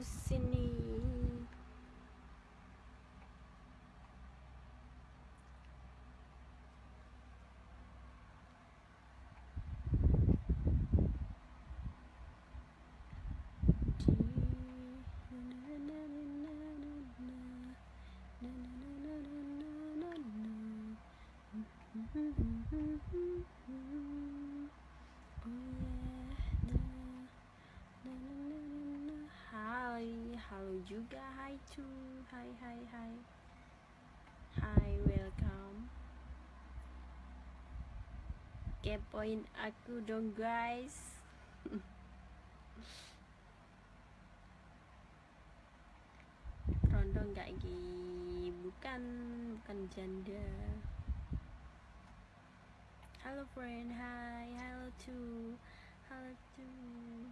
aku Cu Hai, hai, hai Hai, welcome. Kepoin aku dong guys. Rondo nggak Gi? Bukan, bukan janda. Halo friend, hai, halo too Halo too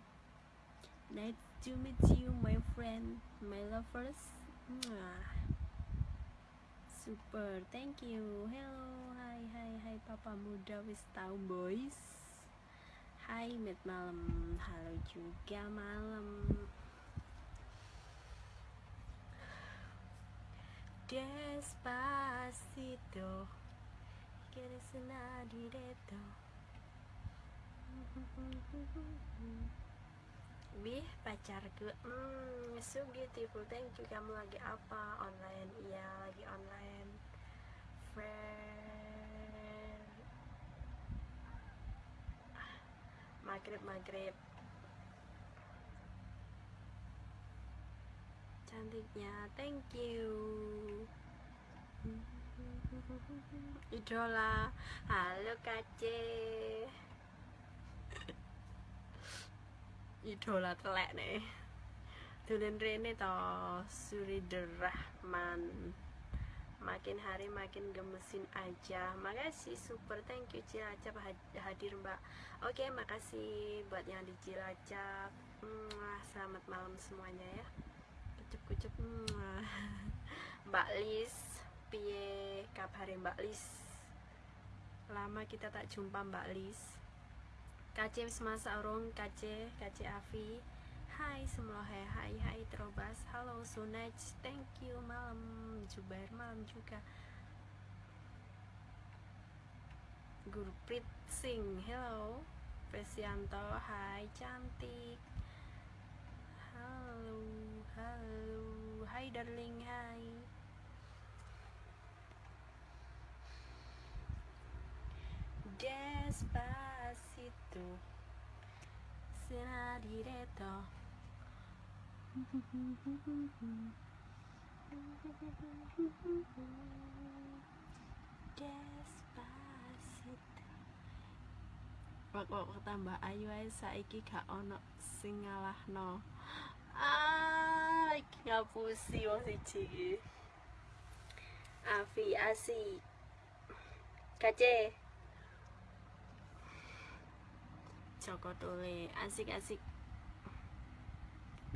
Nice to meet you, my friend, my lovers. Super, thank you. Hello, hai, hai, hai, papa muda wis tahu boys. Hai, met malam. Halo juga malam. Despacito, quieres una directo. Bih pacarku hmm, So beautiful. Thank you Kamu lagi apa? Online? Iya lagi online. Friend Maghrib Maghrib. Cantiknya. Thank you. Idola. Halo Kace idola telek nih. Dulen Rene to Surider Rahman makin hari makin gemesin aja. Makasih super. Thank you Cilacap. Hadir mbak. Oke makasih buat yang di Cilacap. Selamat malam semuanya ya. Mwah. mbak Lis piye kabar mbak Lis? Lama kita tak jumpa mbak Lis Kace semasa urung Kace Kace Avi. Hai semua hai hai terobas. Halo Sunaj thank you malam Jubair malam juga. Gurprit Singh hello. Presianto hai cantik. Halo halo. Hai darling hai. Despacito Será directo Despacito. Wak wak tambah ayu ae saiki gak ono sing ngalahno. Ah, iki ngapusi wong siji Afi asik Kace Joko Tole asik-asik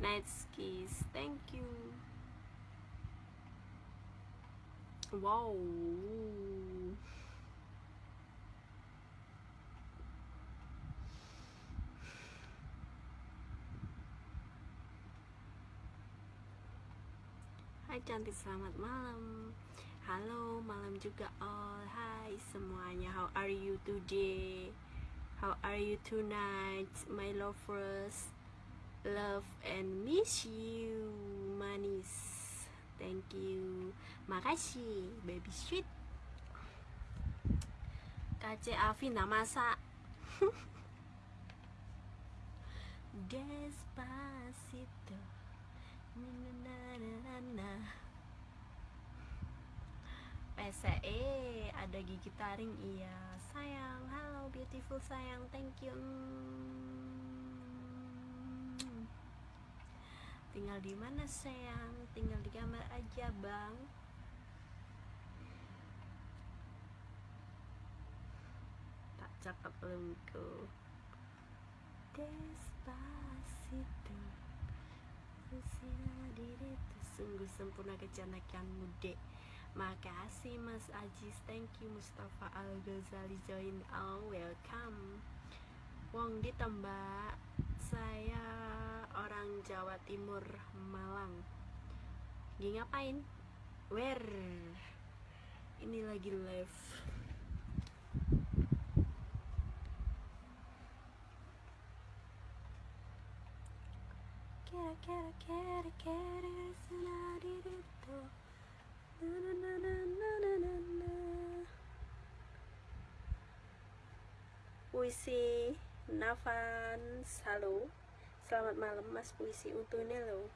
night skis. Thank you. Wow. Hai cantik. Selamat malam. Halo malam juga all. Hai semuanya. How are you today How are you tonight my lovers Love and miss you manis. Thank you. Makasih baby sweet. KC Avi nak masak. Despacito. Na na na na na na PCE ada gigi taring. Iya sayang. Halo beautiful sayang. Thank you. Mm. tinggal di mana sayang? Tinggal di kamar aja bang. Tak cakep lungku Despacito. Usia diriku Sungguh sempurna kecantikanmu dek Makasih Mas Ajis. Thank you Mustafa Al Ghazali join. Oh welcome. Wong ditambah saya orang Jawa Timur Malang. Gini ngapain? Where? Ini lagi live. Kera kera kera kera senari itu Puisi Navan Halo Selamat malam mas puisi. Untungnya lo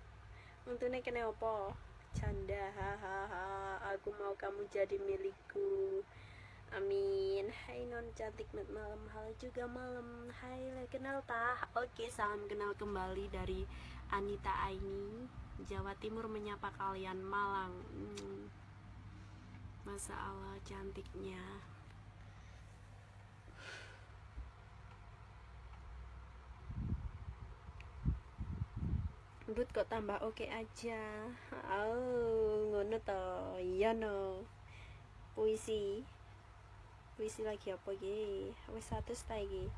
Untungnya kena apa? Canda hahaha Aku mau kamu jadi milikku. Amin. Hai non cantik. Mat malam. Halo juga malam. Hai kenal tah? Oke salam kenal kembali dari Anita Aini Jawa Timur menyapa kalian Malang. Hmm. Masa Allah cantiknya. But kok tambah oke okay aja. Oh ngono to. Iya no. Puisi. Puisi lagi apa ge Wis satu lagi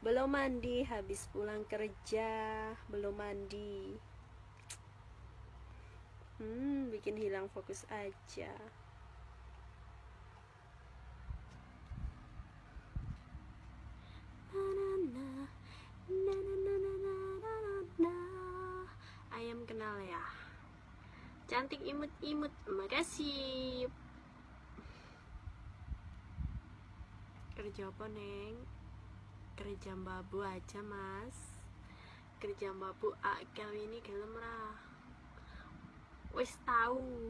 belum mandi habis pulang kerja belum mandi. Hmm bikin hilang fokus aja. Ayam kenal ya? Cantik imut-imut makasih. Kerja apa neng? Kerja babu aja mas. Kerja babu akal ini gelem ra. Wis tahu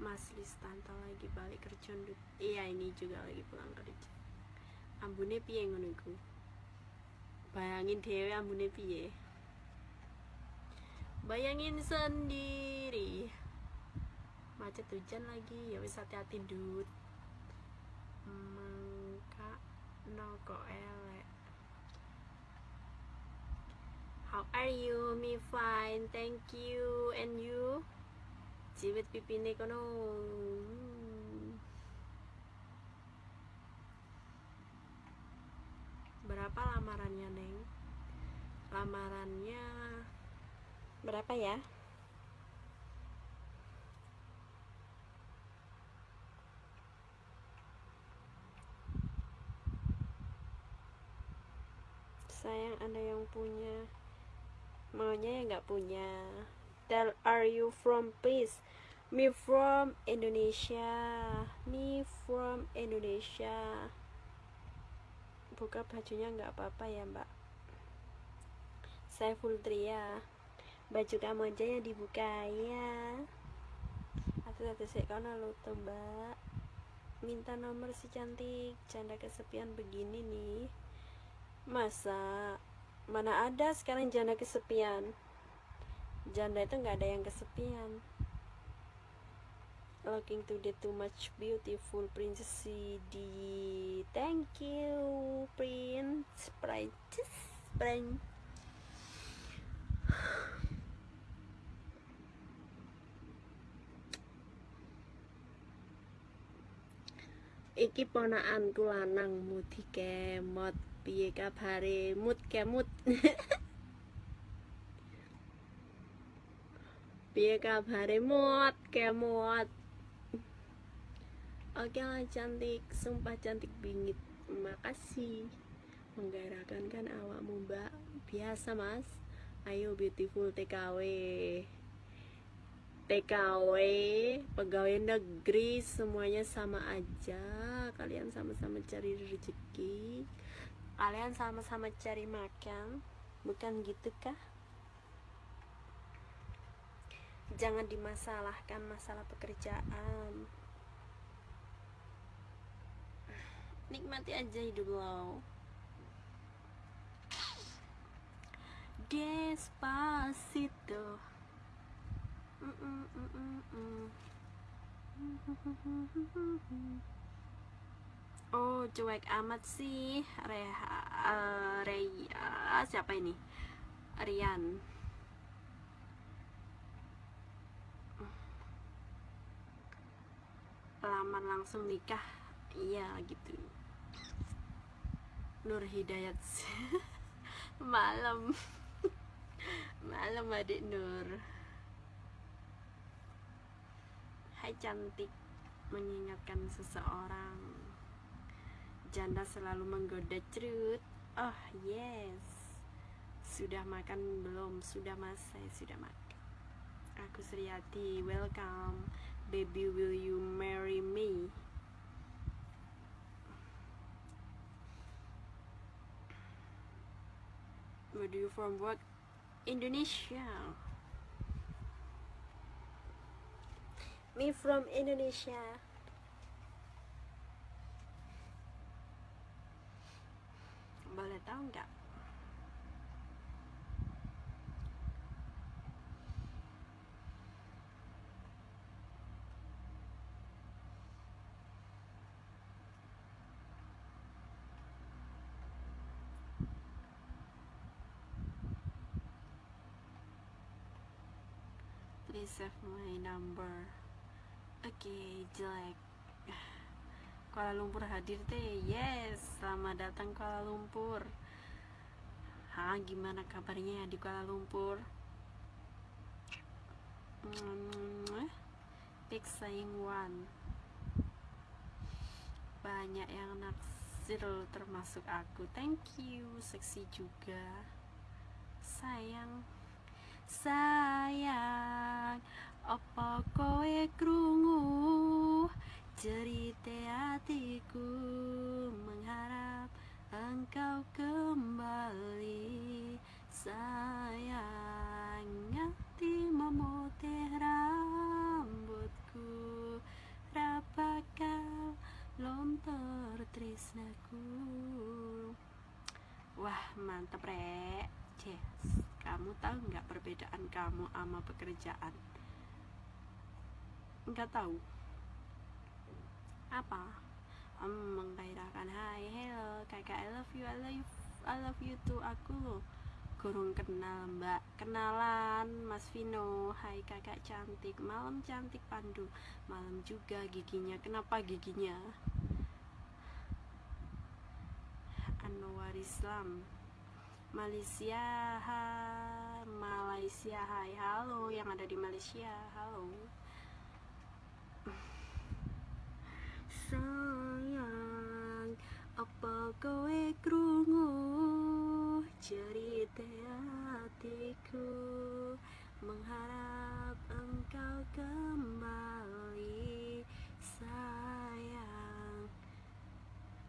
Mas Listanto lagi balik kerja ndut. Iya ini juga lagi pulang kerja. Ambune piye ngono Bayangin dhewe ambune piye Bayangin sendiri Macet hujan lagi ya wis hati-hati ndut Mangka no kok elek How are you? Me fine, thank you. And you? Jiwit pipine kono. Berapa lamarannya, Neng? Lamarannya berapa ya? Sayang ada yang punya. Maunya ya nggak punya. Tell are you from please? Me from Indonesia. Me from Indonesia. Buka bajunya nggak apa-apa ya mbak? Saya full tria baju kamu aja yang dibuka ya. Satu-satu sih karena lo tuh mbak. Minta nomor si cantik. Canda kesepian begini nih. Masa? Mana ada sekarang janda kesepian? Janda itu nggak ada yang kesepian. Looking to the too much beautiful princess di thank you prince. Princess prince iki ponakanku lanang mudi kemot. Piye kabare? Mut kemut piye kabare? Mut kemut oke lah cantik. Sumpah cantik bingit. Makasih. Menggairahkan kan awakmu mbak. Biasa mas. Ayo beautiful TKW TKW pegawai negeri semuanya sama aja. Kalian sama-sama cari rezeki. Kalian sama-sama cari makan bukan gitu kah? Jangan dimasalahkan masalah pekerjaan. Nikmati aja hidup lo. Despacito mm -mm -mm -mm -mm. Oh, cuek amat sih. Reha, uh, Reya, siapa ini? Rian. lamar langsung nikah iya gitu Nur Hidayat malam malam adik Nur Hai cantik mengingatkan seseorang. Janda selalu menggoda cerut. Oh yes. Sudah makan belum? Sudah mas? Saya sudah makan. Aku Sriati welcome. Baby will you marry me? Where do you from? Work? Indonesia. Me from Indonesia. Boleh tahu nggak? please save my number oke jelek. Kuala Lumpur hadir teh yes. Selamat datang Kuala Lumpur. Ha gimana kabarnya di Kuala Lumpur? Hmm, pick saying one. Banyak yang naksir termasuk aku. Thank you seksi juga. Sayang. Sayang perbedaan kamu sama pekerjaan? Nggak tahu. Apa? Um, menggairahkan hai hello kakak I love you I love you I love you too. Aku loh kurung kenal mbak. Kenalan mas Vino. Hai kakak cantik. Malam cantik Pandu. Malam juga giginya. Kenapa giginya? Anwar Islam. Malaysia hai Malaysia. Hai halo. Yang ada di Malaysia halo. Sayang apa kowe krungu? Cerita hatiku mengharap engkau kembali. Sayang.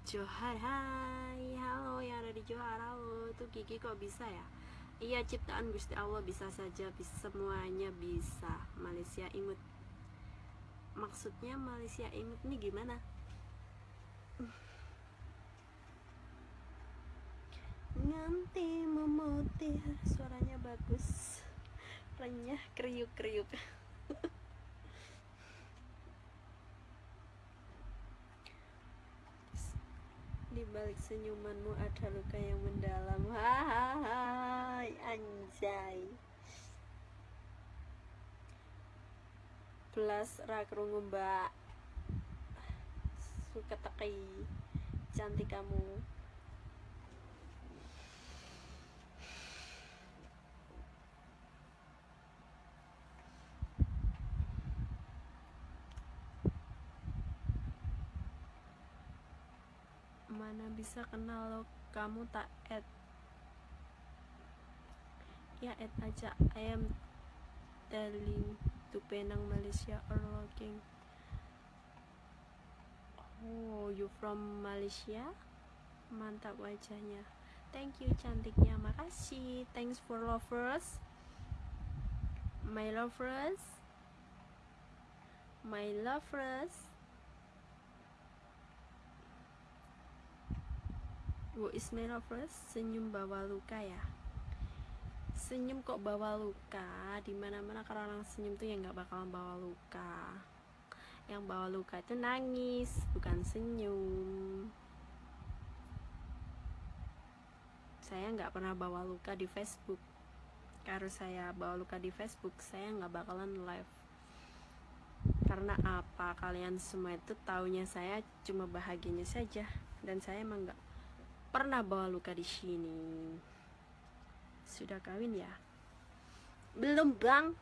Johar hai. Halo yang ada di Johar. Halo tuh Kiki kok bisa ya iya ciptaan Gusti Allah bisa saja bisa, semuanya bisa. Malaysia imut. Maksudnya Malaysia imut nih gimana? Nganti memutih suaranya bagus. Renyah kriuk-kriuk di balik senyumanmu ada luka yang mendalam. Hai anjay. Plus rakrungu mbak. Suka teki. Cantik kamu mana bisa kenal lo kamu tak add. Ya add aja. I am telling to Penang Malaysia or looking oh you from Malaysia? Mantap wajahnya. Thank you cantiknya. Makasih. Thanks for lovers. My lovers. My lovers Wo Ismail lovers senyum bawa luka ya? Senyum kok bawa luka? Di mana mana kalau orang senyum tuh ya nggak bakalan bawa luka. Yang bawa luka itu nangis bukan senyum. Saya nggak pernah bawa luka di Facebook. Kalau saya bawa luka di Facebook saya nggak bakalan live. Karena apa? Kalian semua itu taunya saya cuma bahagianya saja. Dan saya emang nggak pernah bawa luka di sini. Sudah kawin ya? Belum bang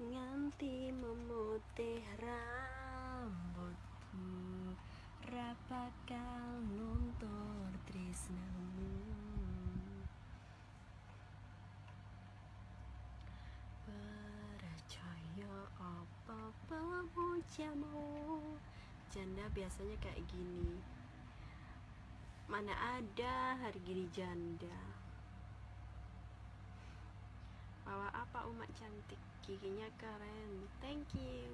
nganti memutih rambutku rapakal nuntur tresnamu percaya apa pemujamu janda biasanya kayak gini. Mana ada hari gini janda. Bawa apa umat cantik? Giginya keren. Thank you.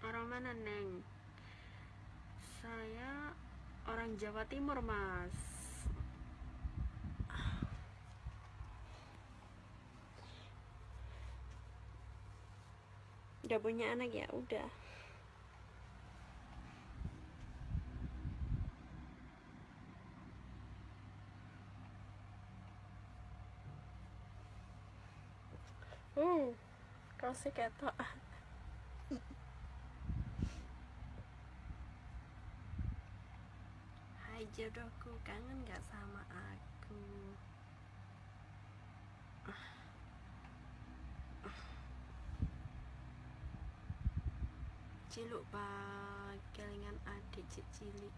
Orang mana neng? Saya orang Jawa Timur mas udah punya anak ya udah. Hmm kau sih ketok Hai jodohku kangen gak sama aku Ciluk pak kelingan adik cik cilik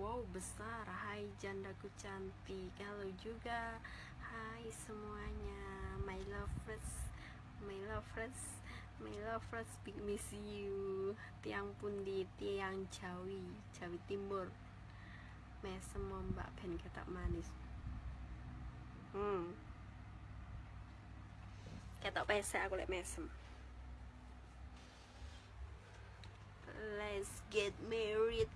Wow besar. Hai jandaku cantik. Halo juga. Hai semuanya. My lovers My lovers My lovers Big miss you. Tiang pundi Tiang Jawi Jawi Timur. Mesem mbak ben ketak manis. Hmm. Ketok pesek aku lek mesem Let's get married.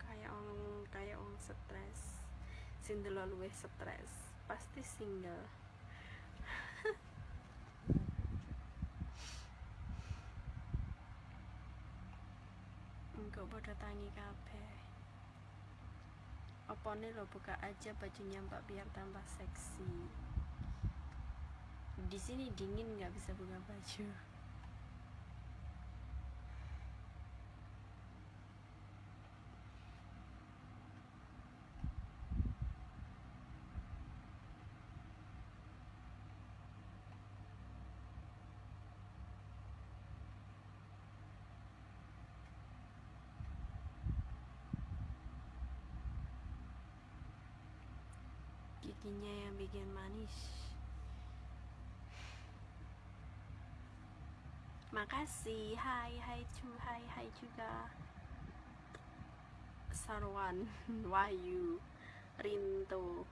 Kayak orang kayak orang stres. Sing delok luwih stres pasti single. Enggak pada tangi kabeh. Opone lo buka aja bajunya mbak biar tambah seksi di sini dingin nggak bisa buka baju. Giginya yang bikin manis makasih. Hai hai cu hai hai juga. Sarwan Wahyu Rinto.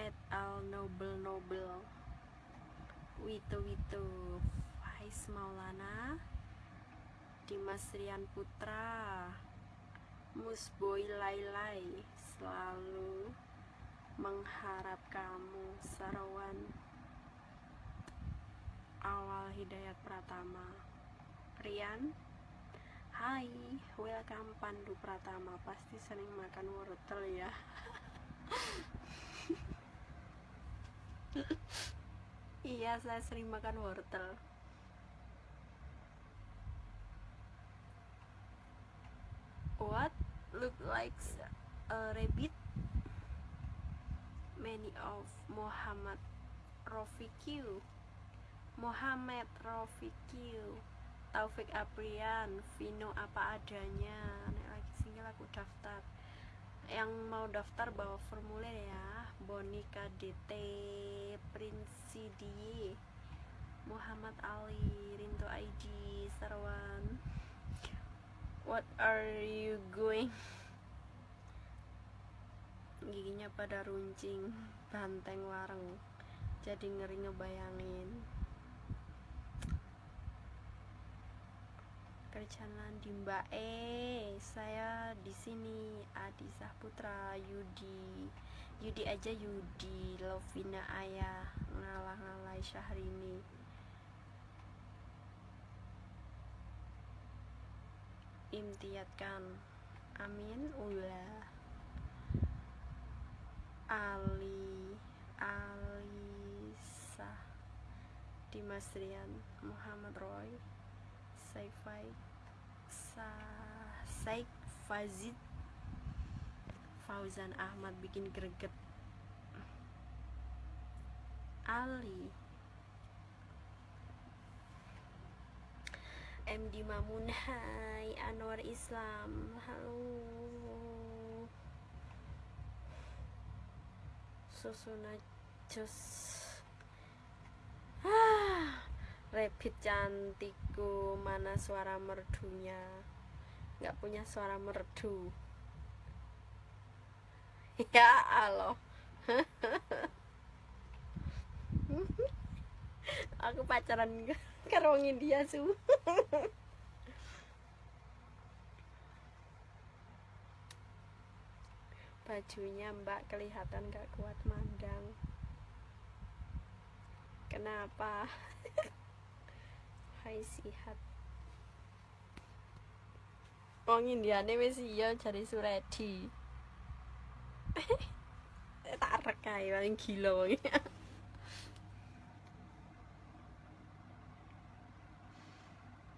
Et al Noble Noble. Wito Wito. Faiz Maulana. Dimas Rian Putra. Musboy Lailai selalu mengharap kamu Sarawan awal Hidayat Pratama. Rian Hai welcome Pandu Pratama. Pasti sering makan wortel ya. Iya saya sering makan wortel. What? Look like a rabbit? Many of Muhammad Rofiq Muhammad Rofiq Taufik Aprian Vino apa adanya. Nek lagi single aku daftar. Yang mau daftar bawa formulir ya. Bonika DT Princidi Muhammad Ali Rinto ID Sarwan. What are you going? Giginya pada runcing banteng wareng jadi ngeri ngebayangin berjalan di Mbak E saya di sini Adi Sahputra Yudi. Yudi aja Yudi. Lovina Ayah ngalah-ngalai Syahrini. Imtiatkan amin. Ulah Ali. Alisa Dimas Rian. Muhammad Roy Saifai Sa Saik Fazid Fauzan Ahmad bikin greget. Ali. MD Mamun Hai Anwar Islam Halo. Susuna Jos ah, Rapid cantikku Mana suara merdunya? Gak punya suara merdu. Ya Allah. Aku pacaran karo India su. Bajunya mbak kelihatan gak kuat mandang. Kenapa hai sihat. Wong Indiane wis iya jari Suredi tak rekai paling gila wong.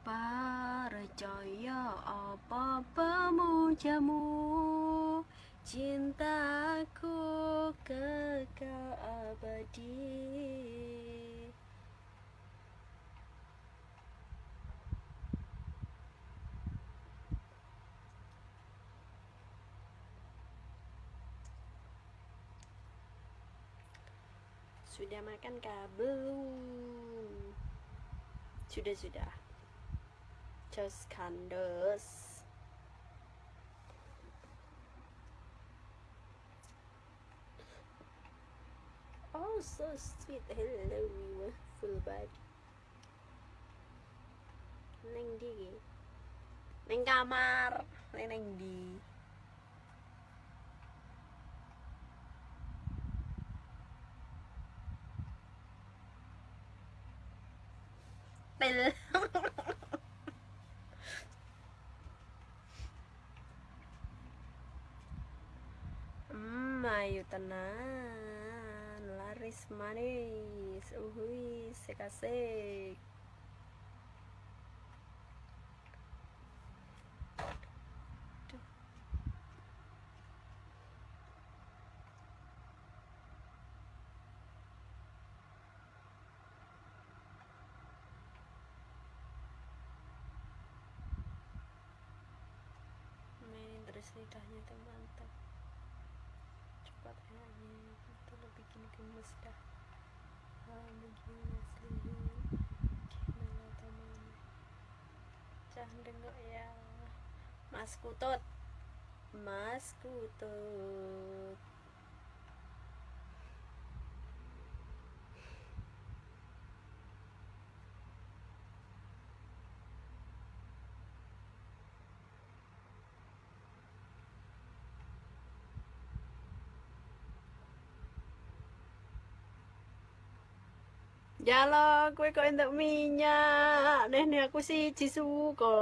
Percaya apa pemujamu Cintaku kekal abadi Sudah makan kah? Belum. Sudah, sudah. Just kandos. Oh, so sweet. Hello, full body. Neng di. Neng kamar. Neng neng di. Ayo tenan. Laris manis. Uhui, sekasek. mainin terus lidahnya tuh mantap cepat enaknya itu lo bikin gemes dah ah begini asli gimana teman jangan dengok ya mas kutut mas kutut Ya lo, kue kok entuk minyak. Nenek aku sih suka.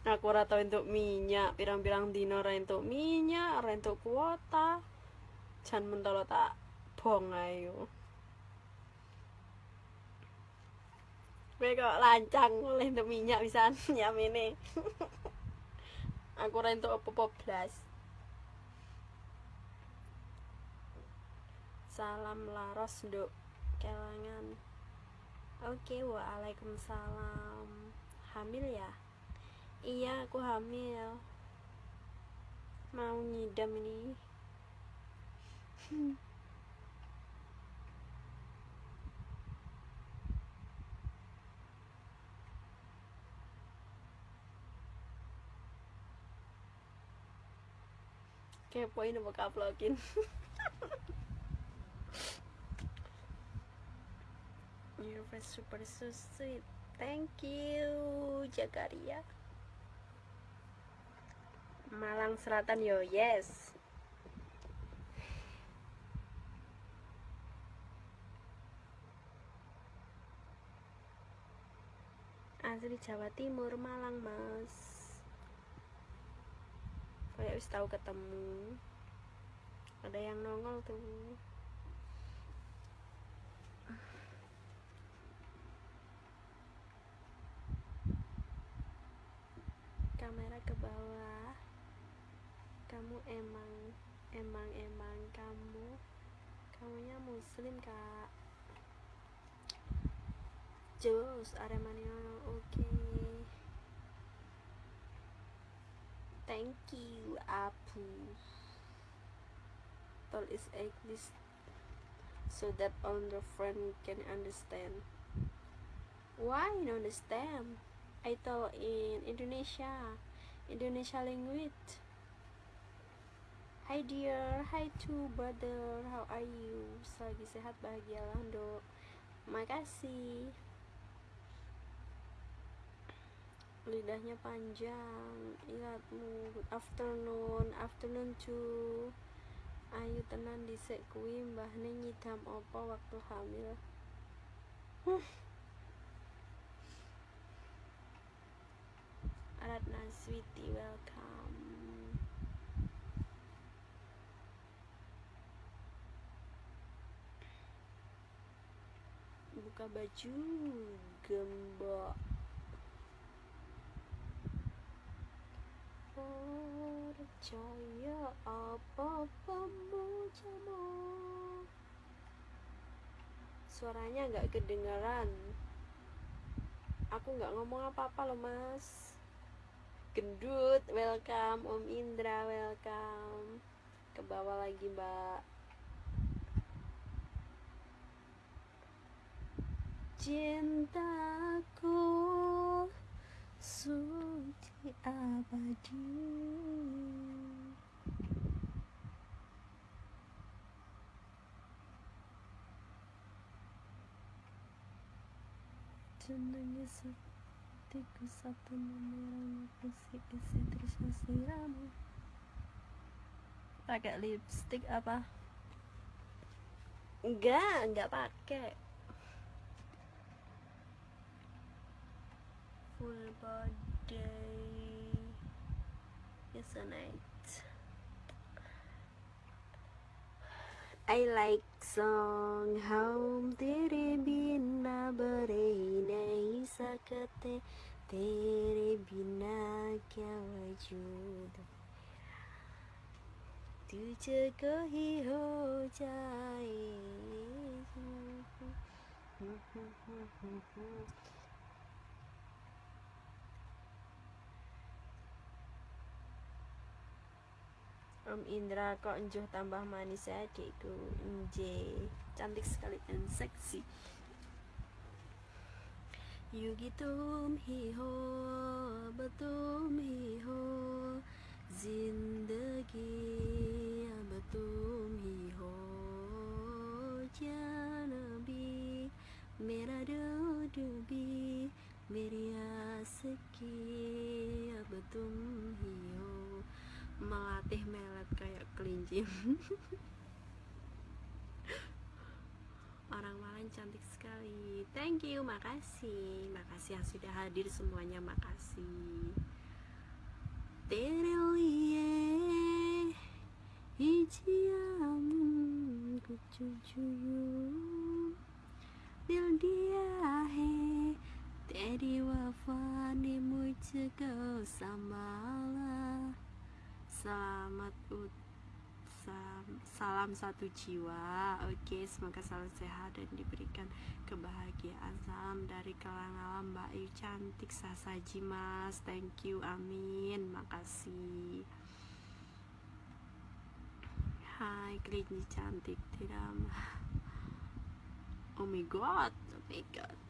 Aku ora tau entuk minyak, pirang-pirang dino ora entuk minyak, ora entuk kuota. Jan mentolo tak bong ayo. Kue kok lancang oleh entuk minyak bisa nyamene. aku ora entuk apa-apa blas. Salam laros, Nduk kelangan oke waalaikumsalam hamil ya iya aku hamil. Mau ngidam ini. Kepoin apa kaplokin Your face super so sweet. thank you Jagaria Malang Selatan yo yes. Asli Jawa Timur Malang mas. Kayak wis tahu ketemu. Ada yang nongol tuh. Kamera ke bawah emang emang emang kamu kamunya muslim kak. Jus Aremania oke. Okay. thank you Apu. Tell is English so that all the friend can understand. Why not understand? I told in Indonesia. Indonesia language Hai dear, hai to brother, how are you? Selagi sehat, bahagia lah, dok. Makasih. Lidahnya panjang, ingatmu. Afternoon, afternoon to Ayu tenan disek kuwi mbahne nyidam opo waktu hamil. Huh. Ratna Sweetie, welcome. Buka baju, gembok. Percaya apa pemujamu Suaranya nggak kedengaran Aku nggak ngomong apa-apa loh mas. Gendut, welcome. Om Indra, welcome. Ke bawah lagi mbak Cintaku suci abadi. Jenenge hatiku satu memerang musik isi terus siramu pakai lipstick apa? Enggak enggak pakai full body yes night I like song Home tere bina bare nahi sakate Tere bina kya wajud तुझको ही हो जाए Om Indra kok enjuh tambah manis ya adikku Nje. Cantik sekali dan seksi. Yugi tum hi ho Batum hi ho. Zindagi Batum hi ho. Janabi Mera dubi Meria seki Batum hi melatih melet kayak kelinci. Orang Malang cantik sekali. Thank you makasih. Makasih yang sudah hadir semuanya makasih. Terelie hijiam kucucuyu. Bil dia he teri wafa ni mujhko sambala selamat salam satu jiwa. Oke semoga selalu sehat dan diberikan kebahagiaan. Salam dari kalang alam mbak Ayu. Cantik sasaji mas. Thank you. Amin. Makasih. Hai kelinci cantik tidak oh my god oh my god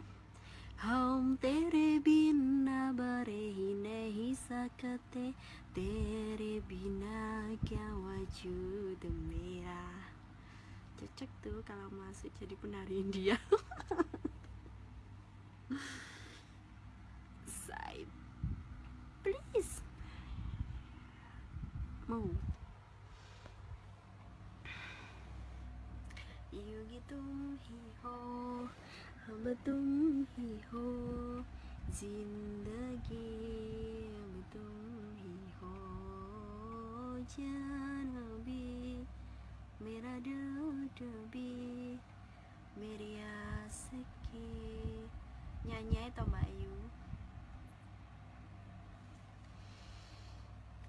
हम तेरे बिना बरे ही नहीं सकते तेरे बिना क्या wujud merah cocok tuh kalau masuk jadi penari India अब तुम ही हो जिंदगी अब तुम ही हो जान भी मेरा दिल भी मेरी आशिकी nyanyi atau Mbak Ayu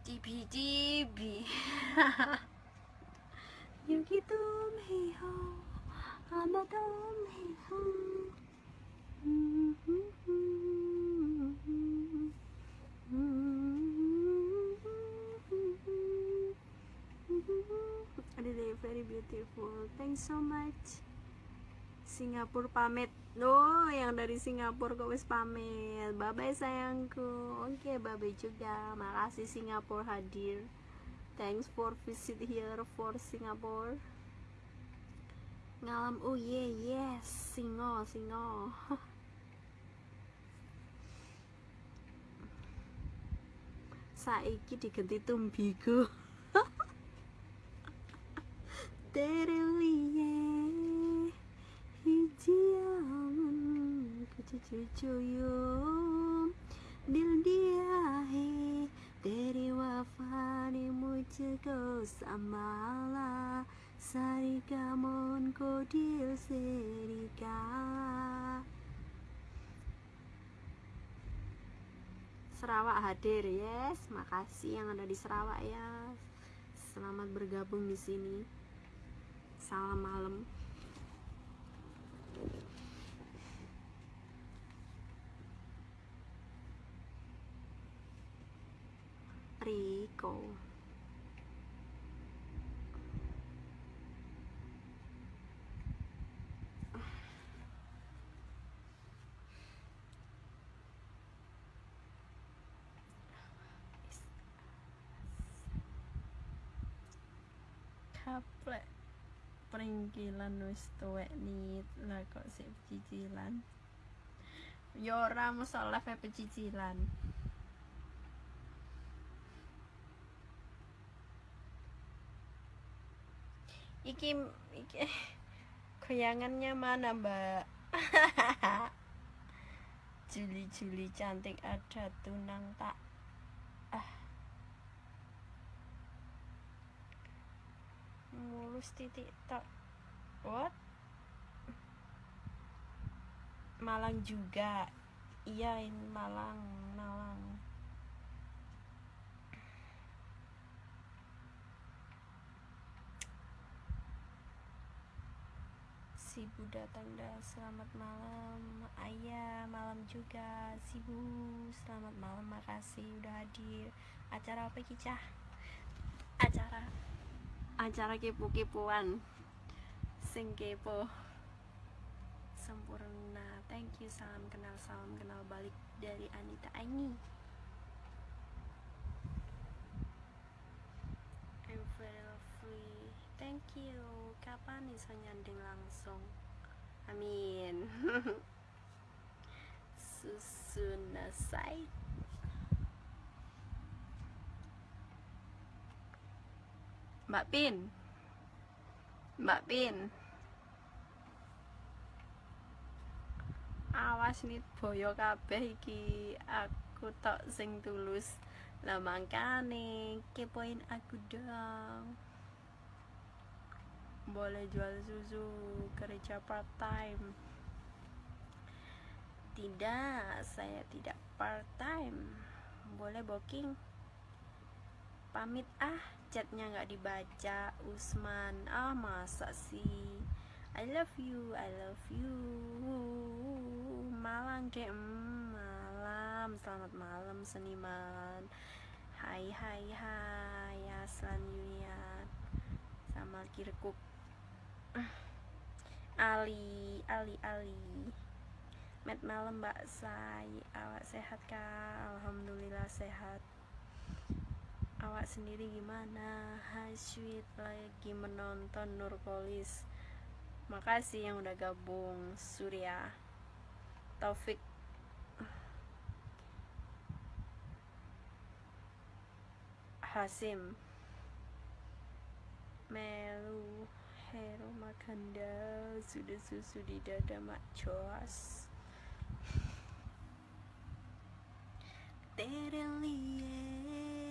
cibi cibi क्योंकि तुम ही हो अब तुम ही हो Really very beautiful. Thanks so much. Singapura pamit. No, yang dari Singapura kok wis pamit. Bye bye sayangku. Oke, okay, bye bye juga. Makasih Singapura hadir. Thanks for visit here for Singapore. Ngalam oh yeah yes, singo singo. saiki digenti tumbigo terelie hijiamun kucucucuyum dil diahe dari wafani mucego samala. Sarika mon kodil serika. Sarawak hadir yes. Makasih yang ada di Sarawak ya selamat bergabung di sini. Salam malam. Rico kaplek peringkilan wis tuwek nit lah kok sik pecicilan? Yo ora masalah pecicilan. Iki iki goyangannya mana mbak? Juli-juli cantik ada tunang tak ah mulus titik tak what? Malang juga. Iya ini Malang Malang. Sibu datang dah Selamat malam. Ayah malam juga. Sibu Selamat malam. Makasih udah hadir. Acara apa kicah? Acara Acara kepo-kepoan Sing kepo. Sempurna. Thank you. Salam kenal salam kenal balik Dari Anita Aini. I'm very lovely Thank you. Kapan bisa nyanding langsung? Amin. Susu nasai Mbak Pin. Mbak Pin. Awas nih boyo kabeh iki. Aku tok sing tulus. Lah mangkane kepoin aku dong. Boleh jual susu kerja part time. Tidak saya tidak part time. Boleh booking. Pamit ah chatnya nggak dibaca Usman. Ah masa sih? I love you I love you. Malam deh mm, malam. Selamat malam seniman. Hai hai hai ya selanjutnya sama kirkuk. Ali Ali Ali. Met malam Mbak Say Awak sehat kak? Alhamdulillah sehat awak sendiri gimana? Hasyid lagi menonton Nurkolis makasih yang udah gabung Surya. Taufik. Hasim. Melu. Hero Makanda Sudah susu di dada Mak Joas. Terelie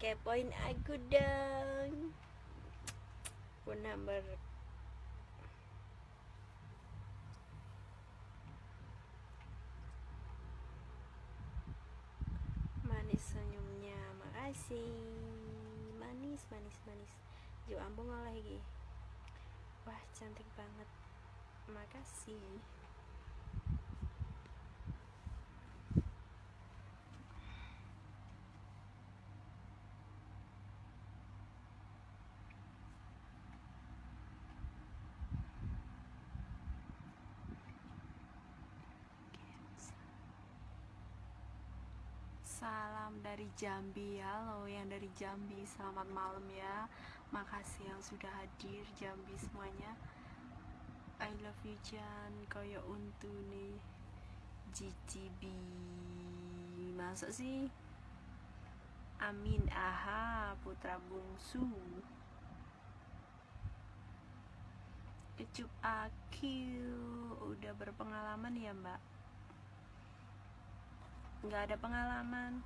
kepoin aku dong. Phone number manis senyumnya. Makasih. Manis manis manis. Jo ambung lagi. Wah cantik banget. Makasih Salam dari Jambi Halo yang dari Jambi. Selamat malam ya. Makasih yang sudah hadir Jambi semuanya. I love you Jan. Koyo untu nih GTB Masuk sih. Amin. Aha Putra Bungsu. Kecup Akil. Udah berpengalaman ya mbak nggak ada pengalaman.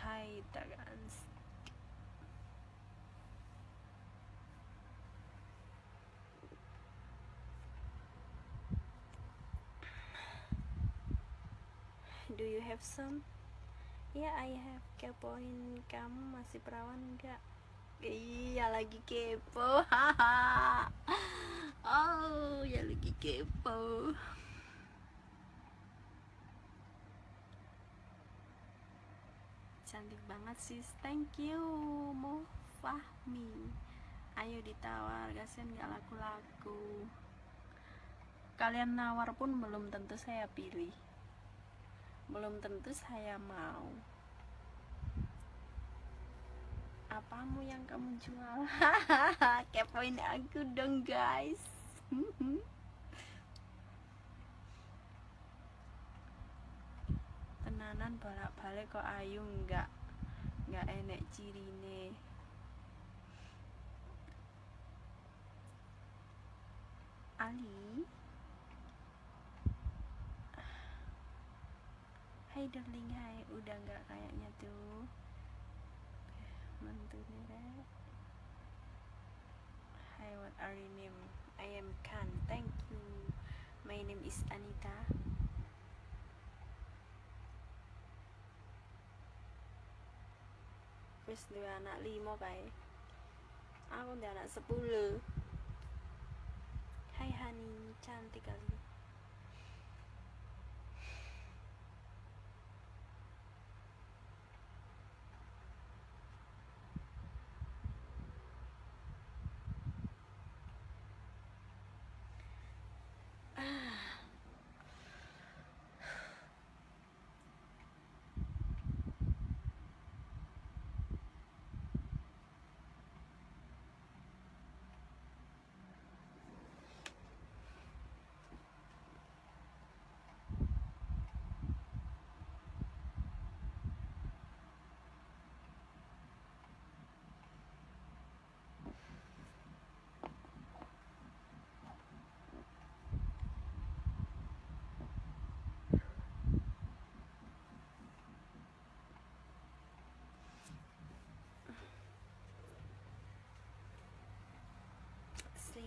Hai Tagans. Do you have some? Ya, yeah, I have. Kepoin kamu masih perawan enggak? Iya lagi kepo Oh ya lagi kepo. Cantik banget sis. Thank you Mo Fahmi Ayo ditawar Kasian gak laku-laku. Kalian nawar pun belum tentu saya pilih. Belum tentu saya mau apamu yang kamu jual? Kepoin aku dong guys. Tenanan bolak-balik kok ayu. Nggak nggak enek cirine. Ali? Hai darling. Hai. Udah nggak kayaknya deh Hi what are your name? I am Khan. Thank you. My name is Anita. Wis dua anak lima kae aku udah anak sepuluh. Hai Hani cantik kali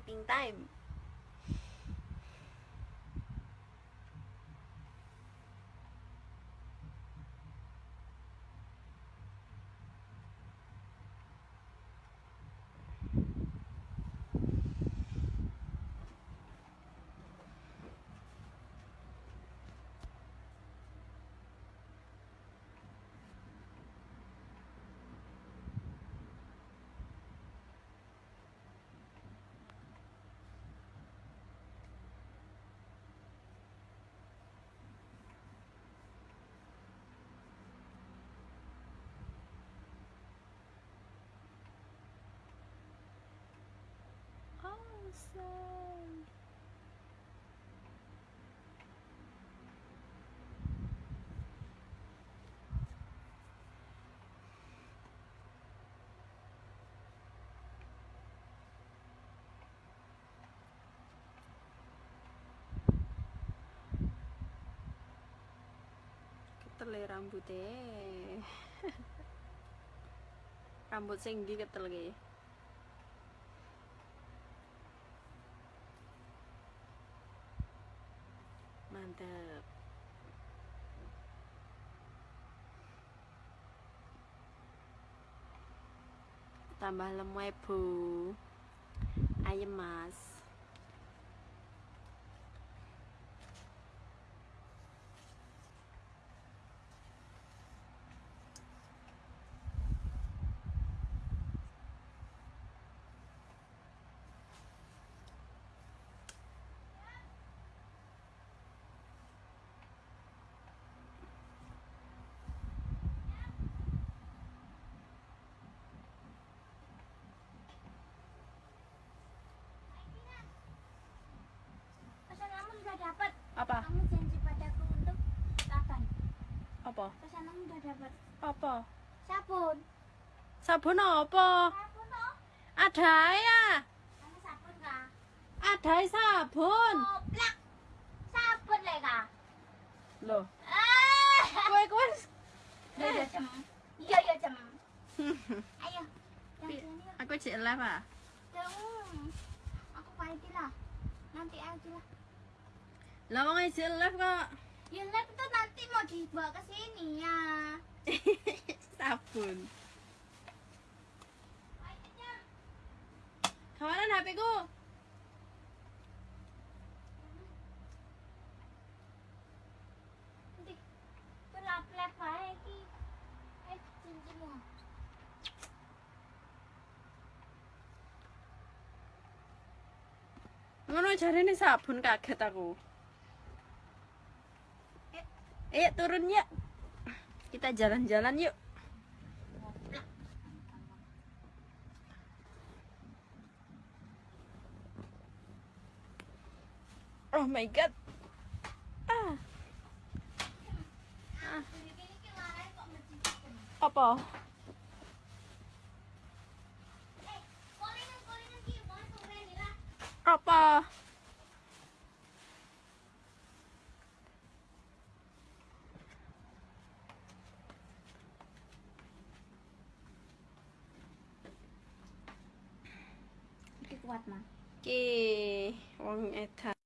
sleeping time say ketele rambutnya rambut sing ndi ketel ki tambah lemu bu. Ayam mas apa dapat. apa Sabun. sabun apa Sabun toh? ada ya Kamu sabun kah? ada sabun Goblok. Sabun le kah? loh Ah. kowe kowe Iya iya cem. Iya iya cem. Ayo. Aku cek live ah Dong. Aku pahit lah. Nanti aja lah. lah wong cek live kok Ya lab itu nanti mau dibawa ke sini ya. sabun. Kawanan HP ku? Ngono jarene sabun kaget aku Ayo turun yuk. Kita jalan-jalan yuk. Oh my god. Ah. Mencicipen. apa? Apa 我爱他。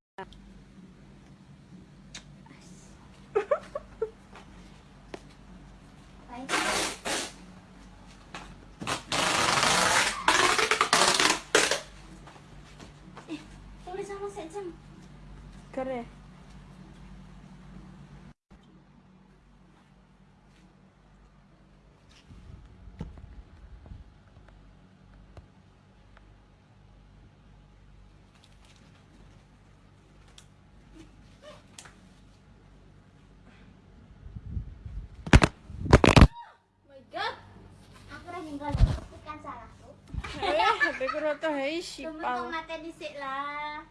Eh HP ku roto hei Tunggu sipal kok mati dhisik lah.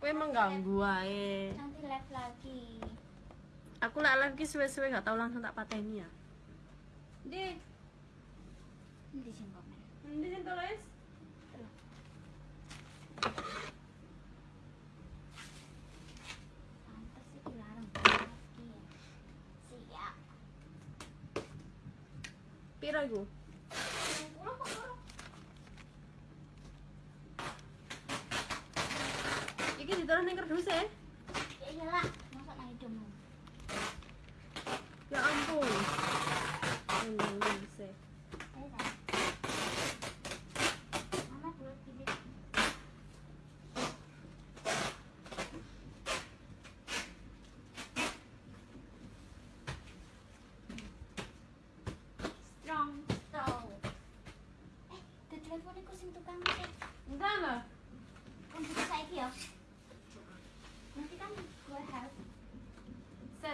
kowe mengganggu ae. Nanti live lagi. aku lek live ki suwe-suwe gak tau langsung tak pateni ya. Di Nanti sing komen. Nanti sing tulis? Piro iku say?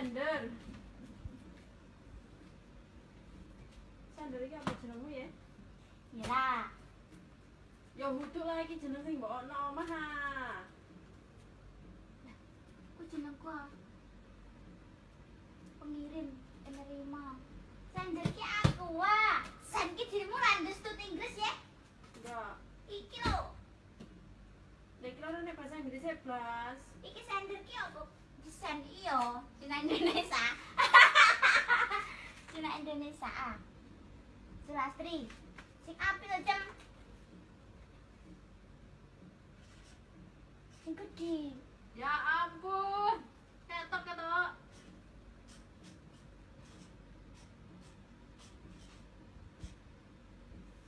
Defender Indonesia. Cina Indonesia. ah. Sulastri. Sing api lho, Cem. Sing gede. Ya ampun. Ketok ketok.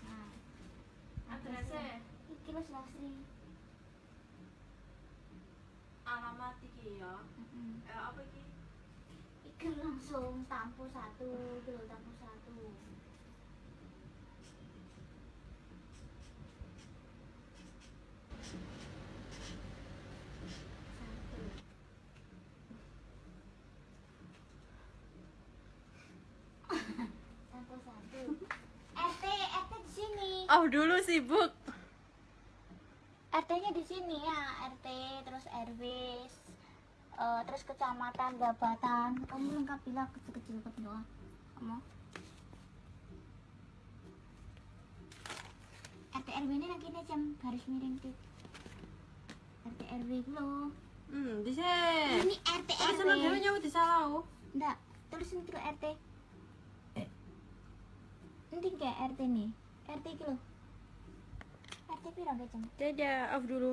Nah, Adrese iki lho Sulastri. alamat iki ya. Mm-mm. Eh apa iki? Iki langsung tampu satu, lho tampu satu. Satu. RT, RT di sini. Oh, dulu sibuk. RT-nya di sini ya, RT terus RW, eh, terus kecamatan, jabatan. Kamu lengkap bilang kecil-kecil ke doa. Kamu. RT RW ini lagi nih jam garis miring tuh. RT RW loh. Hmm, di sini. Ini RT Oh, RW. dhewe nyawa disalah. Enggak, tulisin dulu RT. Nanti kayak RT nih. RT loh. RT gak jam? Dadah, off dulu.